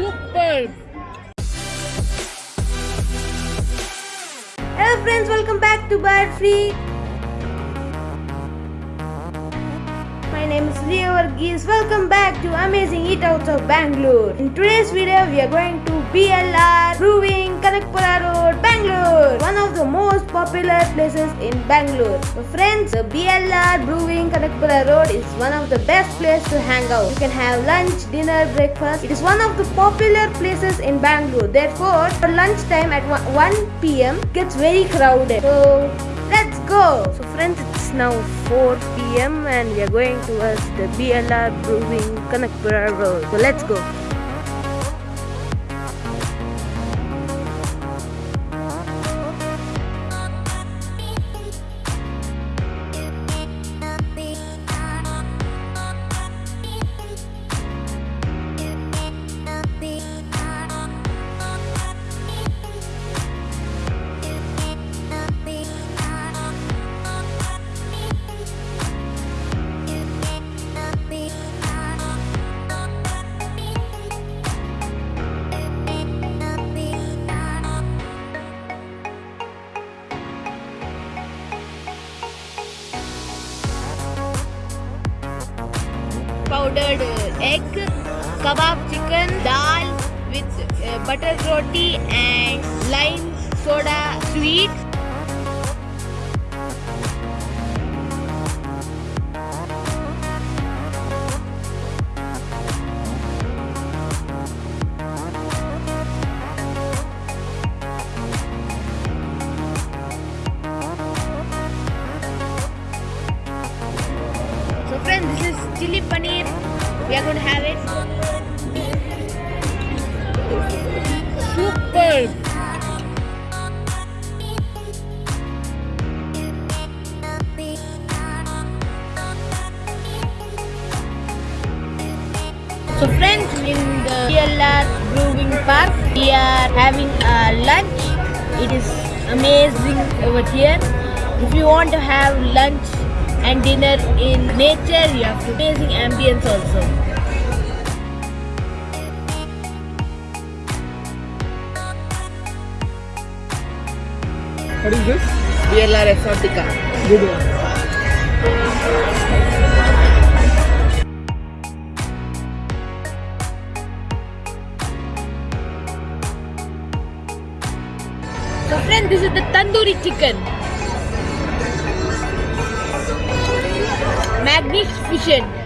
Superb! Hello friends, welcome back to Bird Free. My name is Leo Varghese. Welcome back to Amazing Eatouts of Bangalore. In today's video, we are going to BLR Brewing, Kanakpura Road, Bangalore. Popular places in Bangalore. So friends, the BLR Brewing, Kanakpura Road is one of the best places to hang out. You can have lunch, dinner, breakfast. It is one of the popular places in Bangalore. Therefore, for lunchtime at 1 p.m. it gets very crowded. So let's go. So friends, it's now 4 p.m. and we are going towards the BLR Brewing Kanakpura Road. So let's go. Powdered egg, kebab chicken, dal with uh, butter roti and lime soda sweet. We are going to have it. Superb! So friends, in the BLR Brewing Park, we are having a lunch. It is amazing over here. If you want to have lunch and dinner in nature, you have amazing ambience also. What is this? BLR Exotica. Good one. So friends, this is the tandoori chicken. Magnificent.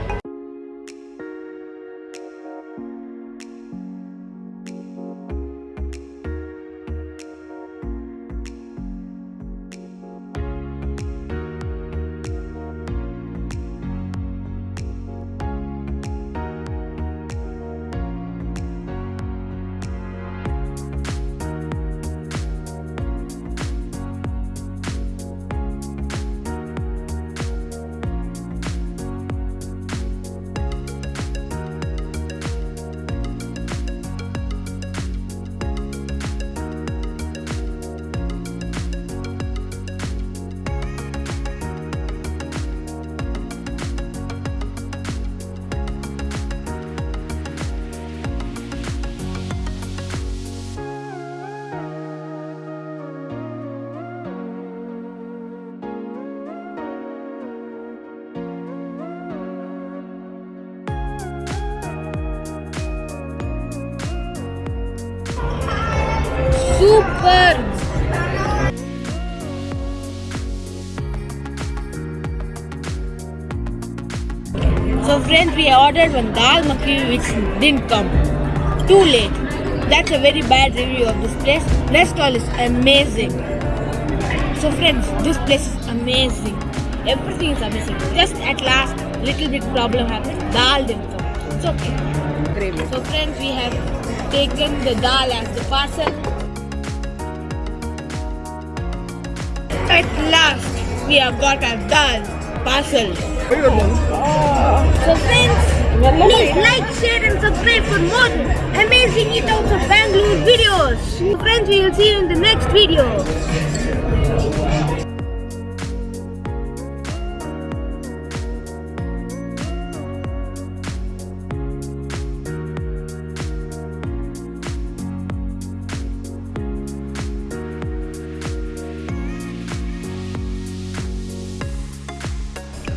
Super. So friends, we ordered one dal makhi which didn't come. Too late. That's a very bad review of this place. Rest all is amazing. So friends, this place is amazing. Everything is amazing. Just at last, little bit problem happened. Dal didn't come. It's okay. So friends, we have taken the dal as the parcel. At last, we have got our dal parcel. So friends, please like, share and subscribe for more amazing eatouts of Bangalore videos. So friends, we will see you in the next video.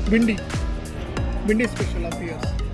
Bindi. Bindi special appears.